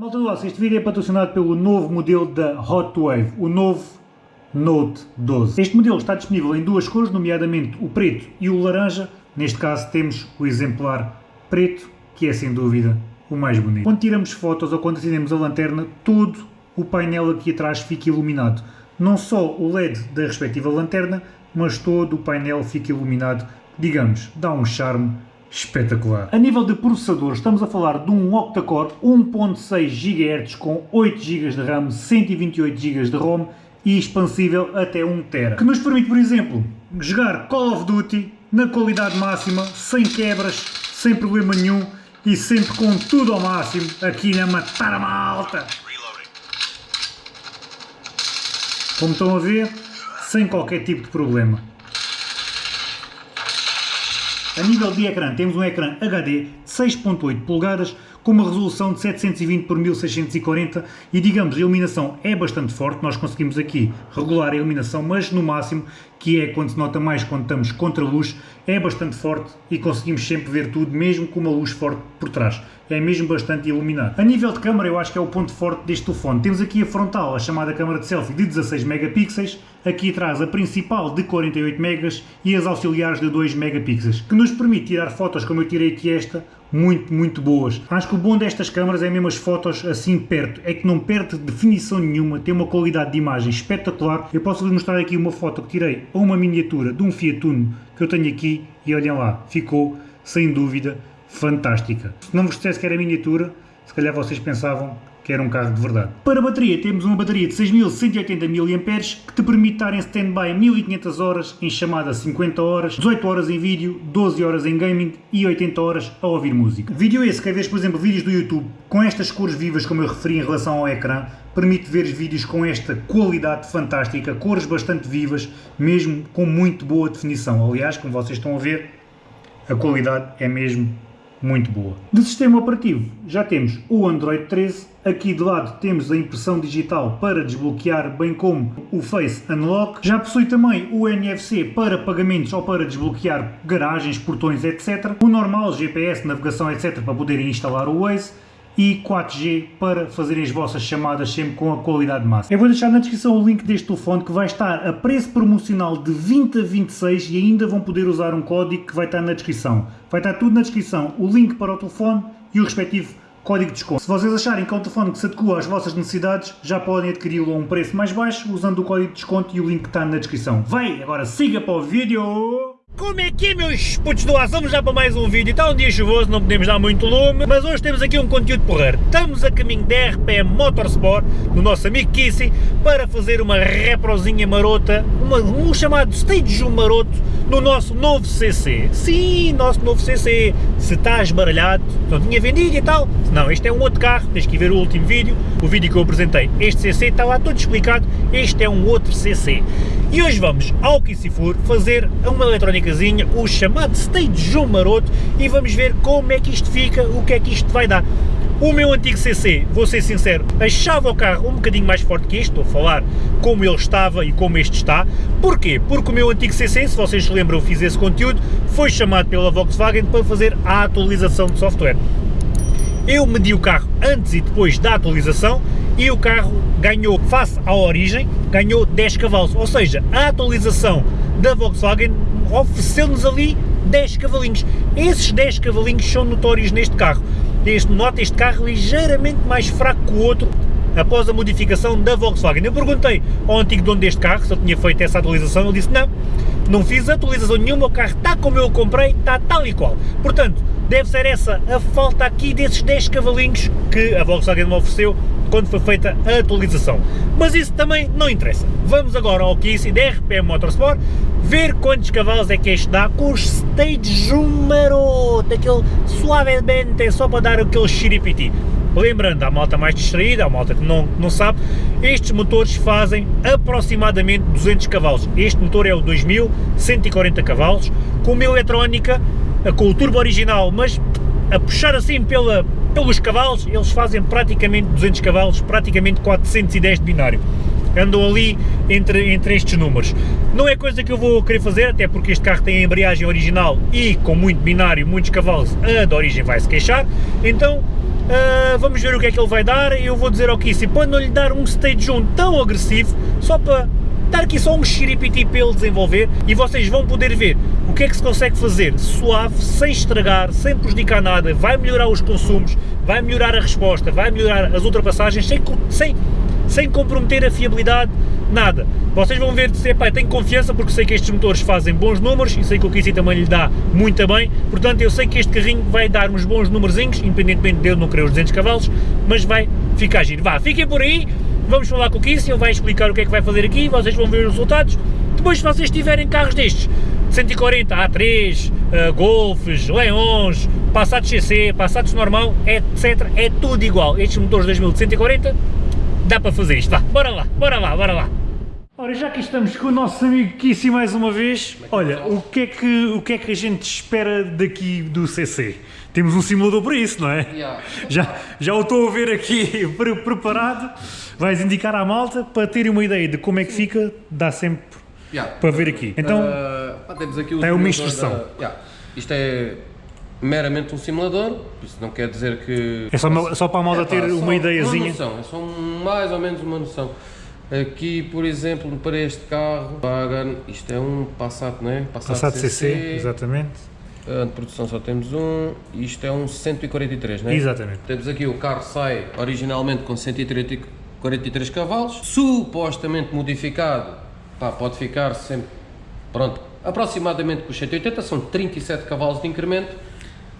Malta do Aço, este vídeo é patrocinado pelo novo modelo da Hot Wave, o novo Note 12. Este modelo está disponível em duas cores, nomeadamente o preto e o laranja. Neste caso temos o exemplar preto, que é sem dúvida o mais bonito. Quando tiramos fotos ou quando acendemos a lanterna, todo o painel aqui atrás fica iluminado. Não só o LED da respectiva lanterna, mas todo o painel fica iluminado, digamos, dá um charme espetacular. A nível de processador, estamos a falar de um octa-core 1.6 GHz com 8 GB de RAM, 128 GB de ROM e expansível até 1 TB, que nos permite, por exemplo, jogar Call of Duty na qualidade máxima, sem quebras, sem problema nenhum e sempre com tudo ao máximo, aqui na matar a malta. Como estão a ver, sem qualquer tipo de problema. A nível de ecrã, temos um ecrã HD de 6.8 polegadas com uma resolução de 720 por 1640 e digamos a iluminação é bastante forte, nós conseguimos aqui regular a iluminação, mas no máximo, que é quando se nota mais quando estamos contra a luz, é bastante forte e conseguimos sempre ver tudo, mesmo com uma luz forte por trás. É mesmo bastante iluminado. A nível de câmera, eu acho que é o ponto forte deste telefone. Temos aqui a frontal, a chamada câmera de selfie de 16 megapixels, aqui atrás a principal de 48 megas e as auxiliares de 2 megapixels, que nos permite tirar fotos como eu tirei aqui esta, muito, muito boas. Acho que o bom destas câmaras é mesmo as fotos assim perto, é que não perde definição nenhuma, tem uma qualidade de imagem espetacular. Eu posso-vos mostrar aqui uma foto que tirei a uma miniatura de um Fiat Uno que eu tenho aqui e olhem lá, ficou sem dúvida fantástica. Se não vos dissesse que era miniatura, se calhar vocês pensavam que era um carro de verdade. Para a bateria, temos uma bateria de 6180 mAh que te permite estar em stand-by 1500 horas, em chamada 50 horas, 18 horas em vídeo, 12 horas em gaming e 80 horas a ouvir música. Vídeo esse que vês, por exemplo, vídeos do YouTube com estas cores vivas como eu referi em relação ao ecrã, permite ver vídeos com esta qualidade fantástica, cores bastante vivas, mesmo com muito boa definição. Aliás, como vocês estão a ver, a qualidade é mesmo muito boa. De sistema operativo já temos o Android 13, aqui de lado temos a impressão digital para desbloquear, bem como o Face Unlock, já possui também o NFC para pagamentos ou para desbloquear garagens, portões, etc. O normal, GPS, navegação, etc. para poderem instalar o Waze e 4G para fazerem as vossas chamadas sempre com a qualidade máxima. Eu vou deixar na descrição o link deste telefone que vai estar a preço promocional de 20 a 26 e ainda vão poder usar um código que vai estar na descrição. Vai estar tudo na descrição, o link para o telefone e o respectivo código de desconto. Se vocês acharem que é um telefone que se adequa às vossas necessidades, já podem adquiri-lo a um preço mais baixo usando o código de desconto e o link que está na descrição. Vai, agora siga para o vídeo! Como é que é meus putos do aço? Vamos já para mais um vídeo, está um dia chuvoso, não podemos dar muito lume, mas hoje temos aqui um conteúdo porreiro. Estamos a caminho da RPM Motorsport, do nosso amigo Kissy, para fazer uma reprozinha marota, uma, um chamado Stage 1 maroto, no nosso novo CC. Sim, nosso novo CC. Se estás baralhado, não tinha vendido e tal. Não, este é um outro carro, tens que ver o último vídeo, o vídeo que eu apresentei. Este CC está lá todo explicado, este é um outro CC. E hoje vamos ao Kissifur fazer uma eletrónicazinha, o chamado Stage 1 maroto, e vamos ver como é que isto fica, o que é que isto vai dar. O meu antigo CC, vou ser sincero, achava o carro um bocadinho mais forte que este, estou a falar como ele estava e como este está. Porquê? Porque o meu antigo CC, se vocês se lembram, eu fiz esse conteúdo, foi chamado pela Volkswagen para fazer a atualização de software. Eu medi o carro antes e depois da atualização e o carro ganhou, face à origem, ganhou 10 cavalos, ou seja, a atualização da Volkswagen ofereceu-nos ali 10 cavalinhos. Esses 10 cavalinhos são notórios neste carro. Este, nota este carro ligeiramente mais fraco que o outro após a modificação da Volkswagen. Eu perguntei ao antigo dono deste carro se ele tinha feito essa atualização, ele disse não, não fiz atualização nenhuma, o carro está como eu o comprei, está tal e qual. Portanto, deve ser essa a falta aqui desses 10 cavalinhos que a Volkswagen me ofereceu quando foi feita a atualização. Mas isso também não interessa. Vamos agora ao Kissy da RPM Motorsport ver quantos cavalos é que este dá com os stage maroto, aquele suavemente, só para dar aquele xiripiti. Lembrando, a malta mais distraída, a malta que não, não sabe, estes motores fazem aproximadamente 200 cavalos. Este motor é o 2140 cavalos, com uma eletrónica, com o turbo original, mas a puxar assim pela, pelos cavalos, eles fazem praticamente 200 cavalos, praticamente 410 de binário. Andam ali entre, entre estes números. Não é coisa que eu vou querer fazer, até porque este carro tem a embreagem original e com muito binário, muitos cavalos, a de origem vai se queixar, então Uh, vamos ver o que é que ele vai dar eu vou dizer ao Kissy para não lhe dar um stage 1 tão agressivo, só para dar aqui só um xiripiti para ele desenvolver e vocês vão poder ver o que é que se consegue fazer suave, sem estragar, sem prejudicar nada, vai melhorar os consumos, vai melhorar a resposta, vai melhorar as ultrapassagens sem, sem, sem comprometer a fiabilidade, nada. Vocês vão ver, se, epá, tenho confiança porque sei que estes motores fazem bons números e sei que o Kissy também lhe dá muito bem, portanto eu sei que este carrinho vai dar uns bons numerzinhos, independentemente de eu não querer os 200 cavalos, mas vai ficar giro. Vá, fiquem por aí, vamos falar com o ele vai explicar o que é que vai fazer aqui, vocês vão ver os resultados. Depois, se vocês tiverem carros destes, 140, A3, uh, Golfs, Leões, Passados CC, Passados normal, etc, é tudo igual. Estes motores 2000 de 140, dá para fazer isto. Vá, bora lá, bora lá, bora lá. Ora, já que estamos com o nosso amigo Kissy mais uma vez, olha, o que, é que, o que é que a gente espera daqui do CC? Temos um simulador para isso, não é? Yeah. Já, já o estou a ver aqui pre preparado. Vais indicar à malta para terem uma ideia de como é que fica, dá sempre Yeah. para ver aqui. Então, Uh, temos aqui o tem uma instrução. da- yeah. Isto é meramente um simulador, isso não quer dizer que... é só, uma- só para a malta É ter uma ideiazinha. Uma noção, é só um- mais ou menos uma noção. Aqui, por exemplo, para este carro, isto é um Passat, não é? Passado CC, exatamente. Uh, de produção só temos um, isto é um 143, não é? Exatamente. Temos aqui o carro sai originalmente com 143 cavalos, supostamente modificado, pá, pode ficar sempre, pronto, aproximadamente com os 180, são 37 cavalos de incremento,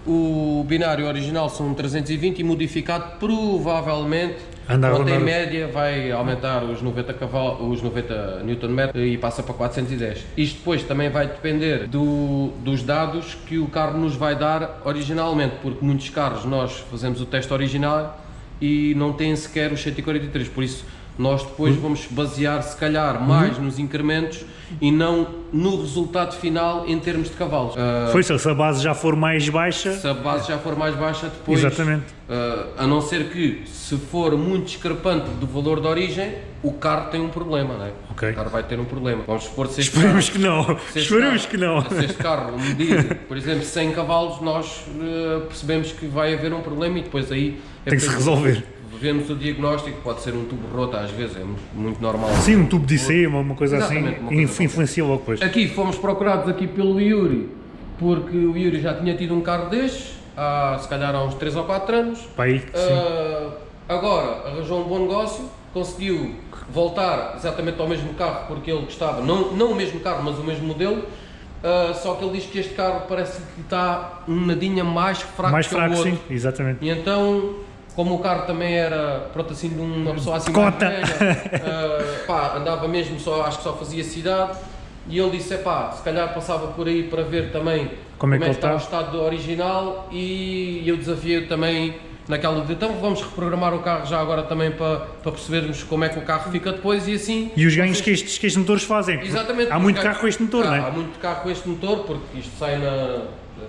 o binário original são 320 e modificado provavelmente, pronto, em média vai aumentar os 90 cavalos, os 90 Nm e passa para 410. Isto depois também vai depender do, dos dados que o carro nos vai dar originalmente, porque muitos carros nós fazemos o teste original e não têm sequer os 143, por isso nós depois vamos basear se calhar mais nos incrementos e não no resultado final em termos de cavalos. Ah, Foi isso, se a base já for mais baixa, se a base já for mais baixa depois, Exatamente. ah, a não ser que se for muito discrepante do valor de origem, o carro tem um problema, não é? Ok. O carro vai ter um problema. Vamos supor se este esperemos carro, que não, esperemos carro- que não. Se este carro medir, por exemplo, 100 cavalos, nós ah, percebemos que vai haver um problema e depois aí é Tem que se resolver. Vemos o diagnóstico, pode ser um tubo roto às vezes, é muito, muito normal. Sim, um tubo de IC, uma, coisa assim, Exatamente, uma coisa inf- influencia logo depois. Aqui fomos procurados aqui pelo Yuri, porque o Yuri já tinha tido um carro destes, há se calhar há uns 3 ou 4 anos. Aí, sim. Ah, agora arranjou um bom negócio, conseguiu voltar exatamente ao mesmo carro porque ele gostava, não, não o mesmo carro, mas o mesmo modelo. ah, só que ele diz que este carro parece que está um nadinha mais fraco mais que fraco, o outro. sim, exatamente. E então, como o carro também era, pronto, assim, de uma pessoa assim Cota. mais velha, ah, pá, andava mesmo só, acho que só fazia cidade, e ele disse, pá, se calhar passava por aí para ver também Como é que ele está o está. estado original, e eu desafiei também naquela de, então vamos reprogramar o carro já agora também para, para percebermos como é que o carro fica depois, e assim... E os ganhos que estes, que estes motores fazem. Exatamente. Há muito carro com este motor, há, não é? Há muito carro com este motor, porque isto sai na,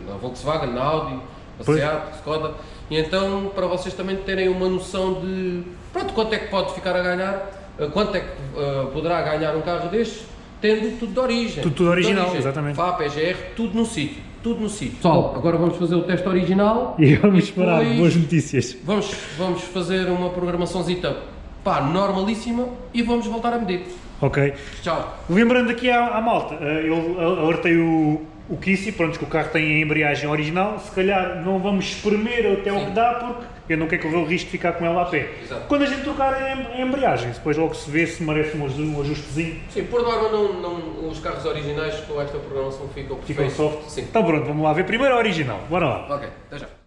na Volkswagen, na Audi, na Pois. Seat, Skoda, e então para vocês também terem uma noção de pronto, quanto é que pode ficar a ganhar, eh, quanto é que eh, poderá ganhar um carro destes, tendo tudo de origem. Tudo- tudo original, de exatamente. FAP, EGR, tudo no sítio, tudo no sítio. Pessoal, agora vamos fazer o teste original. E vamos esperar boas notícias. Vamos, vamos fazer uma programaçãozita pá, normalíssima e vamos voltar a medir. Ok. Tchau. Lembrando aqui à, à malta, eh, eu alertei o, o Kissy, pronto, que o carro tem a embreagem original, se calhar não vamos espremer até o que dá, porque eu não quero correr o risco de ficar com ela a pé. Exato. Quando a gente trocar a em- a embreagem, depois logo se vê se merece um, aju- ajustezinho, Sim, por norma não, não, os carros originais com esta programação ficam perfeitos. soft. Sim. Então pronto, vamos lá ver primeiro a original, bora lá. Ok, até já.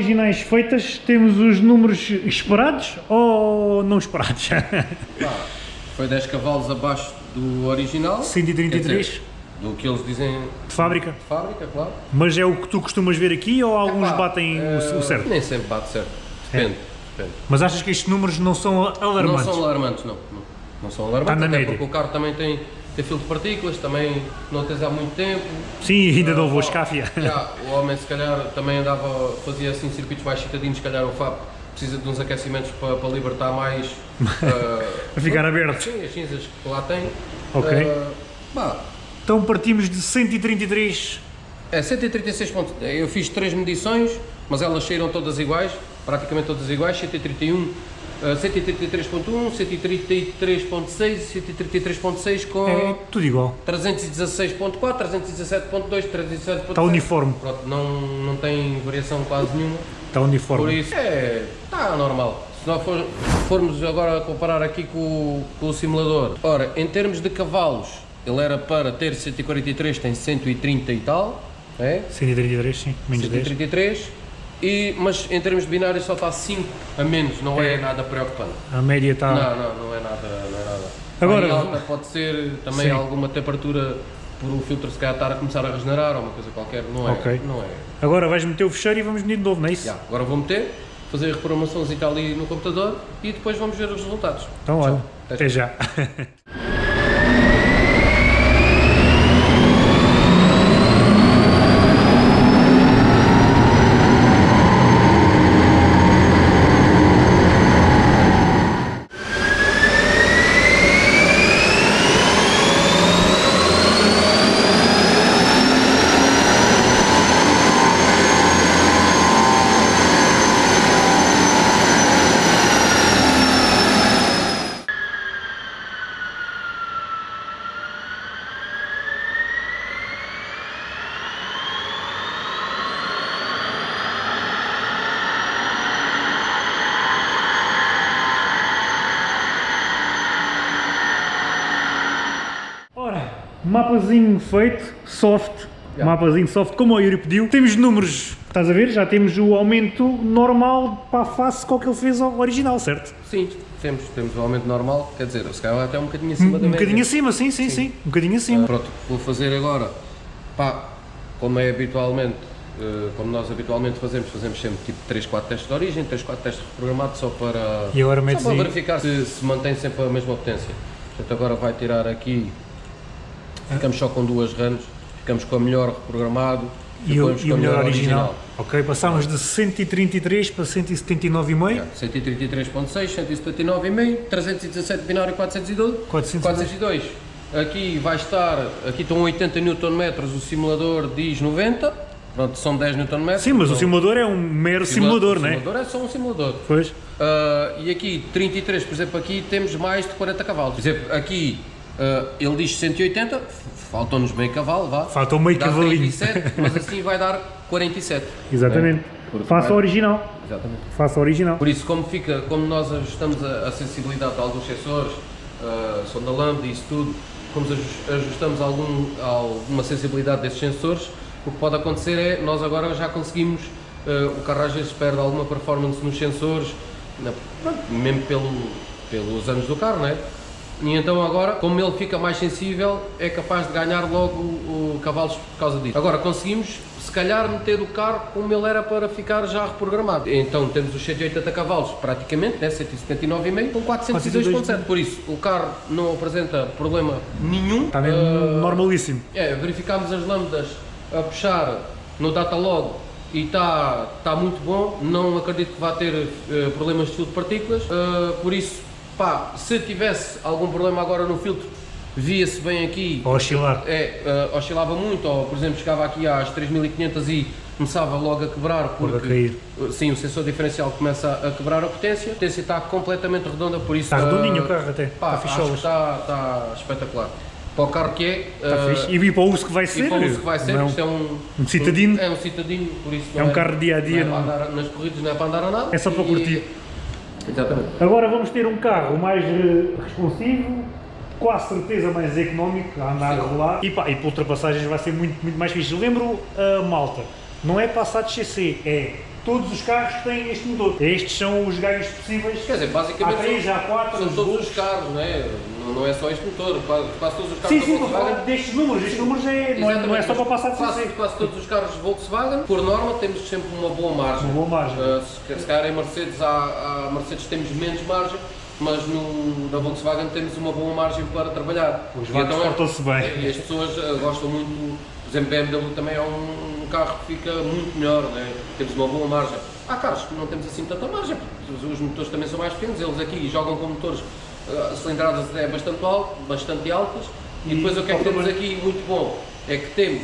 Originais feitas, temos os números esperados ou não esperados? Pá, foi 10 cavalos abaixo do original. 133? Quer dizer, do que eles dizem De fábrica? de fábrica, claro. Mas é o que tu costumas ver aqui ou alguns batem o- eh, o certo? Nem sempre bate certo. Depende. depende. Mas achas que estes números não são Não alarmantes? são alarmantes, não. Não, não são alarmantes, Está na média. porque o carro também tem, tem filtro de partículas, também não tens há muito tempo. Sim, ainda não vou Ah, escáfia. já, o homem se calhar também andava, fazia assim circuitos mais citadinos, se calhar o FAP precisa de uns aquecimentos para, para libertar mais A ficar aberto. sim, as cinzas que lá tem. Ok. Ah, pá, Então partimos de 133. é 136 pontos. Eu fiz três medições, mas elas saíram todas iguais, praticamente todas iguais, 131. Ah, 133.1, 133.6 e 133.6 com É tudo igual. 316.4, 317.2, 317.7. Está uniforme. Pronto, não, não tem variação quase nenhuma. Está Por uniforme. isso, é, está normal. Se nós for- formos agora comparar aqui com, o- com o simulador, ora, em termos de cavalos, ele era para ter 143, tem 130 e tal, é? 133, sim. Menos 10. 133, e, mas em termos de binário só está 5 a menos, não é, É. nada preocupante. A média está. Não, não, não é nada, não é nada. Agora- alta pode ser também Sim. alguma temperatura por o filtro se calhar estar a começar a regenerar ou uma coisa qualquer, não é? Ok. Não é. Agora vais meter o fecheiro e vamos medir de novo, não é isso? Agora vou meter, fazer a reprogramaçãozinha ali no computador e depois vamos ver os resultados. Então, olha, Até até já. Ora, mapazinho feito, soft. Já. Mapazinho soft, como o Yuri pediu. Temos números, estás a ver? Já temos o aumento normal para a face com o que ele fez ao original, certo? Sim, temos, temos o aumento normal, quer dizer, se calhar até um bocadinho acima da Um média. bocadinho acima, sim, sim, sim. Um bocadinho acima. Ah, Pronto, vou fazer agora, pá, como é habitualmente, eh, como nós habitualmente fazemos, fazemos sempre tipo 3, 4 testes de origem, 3, 4 testes reprogramados só para, E agora só para verificar se, se mantém sempre a mesma potência. Portanto, agora vai tirar aqui, ficamos só com duas runs, ficamos com a melhor reprogramado E o, e a melhor original. Ok, passámos de 133 para 179,5. 133.6, 179,5, 317 binário 412, 402. 402. Aqui vai estar, aqui estão 80 Nm, o simulador diz 90, pronto, são 10 Nm. Sim, mas o simulador é um mero simulador, não é? O simulador é só um simulador. Pois. Ah, e aqui, 33, por exemplo, aqui temos mais de 40 cavalos. Por exemplo, aqui ah, ele diz 180, faltam-nos meio cavalo, vá. Faltou meio cavalinho. 37, mas assim vai dar 47. Exatamente. Faça o original. Exatamente. Faça o original. Por isso, como, fica, como nós ajustamos a, a sensibilidade de alguns sensores, uh, sonda lambda e isso tudo, como ajus- ajustamos algum, alguma sensibilidade desses sensores, o que pode acontecer é, nós agora já conseguimos, uh, o carro às vezes perde alguma performance nos sensores, na- mesmo pelo, pelos anos do carro, não é? E então agora, como ele fica mais sensível, é capaz de ganhar logo o, o cavalos por causa disso. Agora conseguimos, se calhar, meter o carro como ele era para ficar já reprogramado. Então temos os 180 cavalos praticamente, né, 179,5 com 402,7. Por isso, o carro não apresenta problema nenhum. Está mesmo Ah, normalíssimo. é, verificámos as lâmpadas a puxar no Datalog e está tá muito bom, não acredito que vá ter eh, problemas de filtro de partículas, eh, por isso, pá, se tivesse algum problema agora no filtro, via-se bem aqui, Ou oscilar. é, eh, oscilava muito, ou por exemplo chegava aqui às 3500 e começava logo a quebrar, Logo a porque cair. eh, sim, o sensor diferencial começa a quebrar a potência, a potência está completamente redonda, por isso... Está redondinho eh, o carro até. Pá, Está ficholas. está, está espetacular. Para o carro que é, Está fixe. E para o uso que vai ser. e para o uso que vai ser, não. isto é um, Um citadino. É um citadino, por isso É um carro de dia a dia, Não é não- para andar, nas corridas não é para andar a nada. É só para E- curtir. Exatamente. Agora vamos ter um carro mais eh, responsivo, quase certeza mais económico a andar a Sim. rolar e, pá, e para ultrapassagens vai ser muito, muito mais fixe. Lembro a malta, não é Passat CC, é todos os carros têm este motor. Estes são os ganhos possíveis. Quer dizer, basicamente Há três, são, há quatro, são os todos os carros, não é? Não, é só este motor, quase, quase todos os carros Sim, sim, Volkswagen. destes números. Estes números é, não, é, não é só para passar de quase, quase todos os carros Volkswagen, por norma, temos sempre uma boa margem. Uma boa margem. Uh, se, se calhar em Mercedes, há, há Mercedes temos menos margem, mas no, na Volkswagen temos uma boa margem para trabalhar. Os vagos então é- portam-se bem. E as pessoas uh, gostam muito, por exemplo, BMW também é um, um carro que fica muito melhor, né? temos uma boa margem. Há carros que não temos assim tanta margem, porque os motores também são mais pequenos, eles aqui jogam com motores, uh, cilindradas é bastante, alto, bastante altas, e, E depois o que é que temos aqui muito bom? É que temos,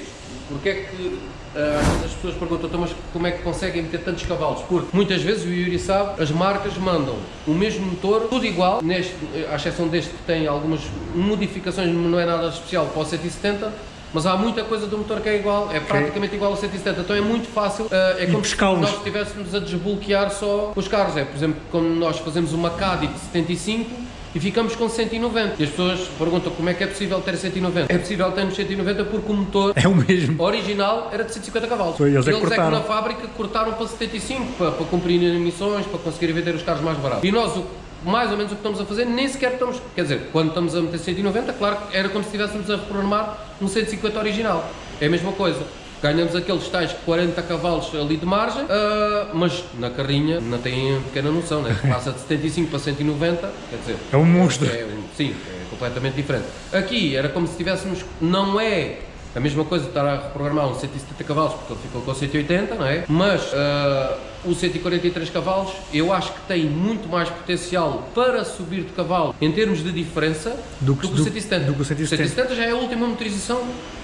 porque é que ah, vezes as pessoas perguntam, "Então, mas como é que conseguem meter tantos cavalos? Porque muitas vezes, o Yuri sabe, as marcas mandam o mesmo motor, tudo igual, neste, à exceção deste que tem algumas modificações, não é nada especial para o 170, mas há muita coisa do motor que é igual, é praticamente igual ao 170, então é muito fácil, ah, é como se nós estivéssemos a desbloquear só os carros, é por exemplo, quando nós fazemos uma de 75, e ficamos com 190. E as pessoas perguntam como é que é possível ter 190. É possível termos 190 porque o motor É o mesmo. original era de 150 cavalos. Foi, eles é que que cortaram. na fábrica cortaram para 75 para, para cumprir emissões, para conseguir vender os carros mais baratos. E nós, o- mais ou menos o que estamos a fazer, nem sequer estamos. Quer dizer, quando estamos a meter 190, claro que era como se estivéssemos a reprogramar um 150 original. É a mesma coisa. Ganhamos aqueles tais 40 cavalos ali de margem, ah, mas na carrinha não têm pequena noção, né? Passa de 75 para 190, quer dizer. É um monstro. É, sim, é completamente diferente. Aqui era como se tivéssemos, não é a mesma coisa de estar a reprogramar um 170 cavalos, porque ele ficou com 180, não é? Mas ah, o 143 cavalos eu acho que tem muito mais potencial para subir de cavalo em termos de diferença Do do que- que, do- o 170. do que o 170. 170 já é a última motorização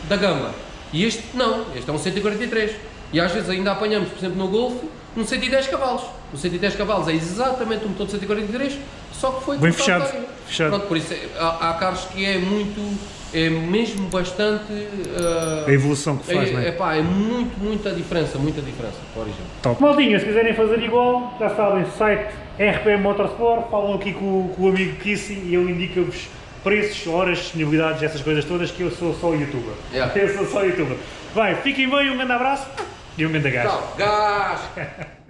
da gama. E este não, este é um 143. E às vezes ainda apanhamos, por exemplo, no Golf, um 110 cavalos. O 110 cavalos é exatamente o motor de 143, só que foi Bem fechado, fechado. Pronto, por isso há, há carros que é muito, é mesmo bastante. ah, A evolução que faz, é, não é é? pá, é muito, muita diferença, muita diferença para o original. Top. Maldinha, se quiserem fazer igual, já sabem, site RPM Motorsport, falam aqui com, com o amigo Kissy e ele indica-vos preços, horas, disponibilidades, essas coisas todas, que eu sou só youtuber. Yeah. Eu sou só youtuber. Vai, fiquem bem, um grande abraço e um grande gás. Tchau, gás!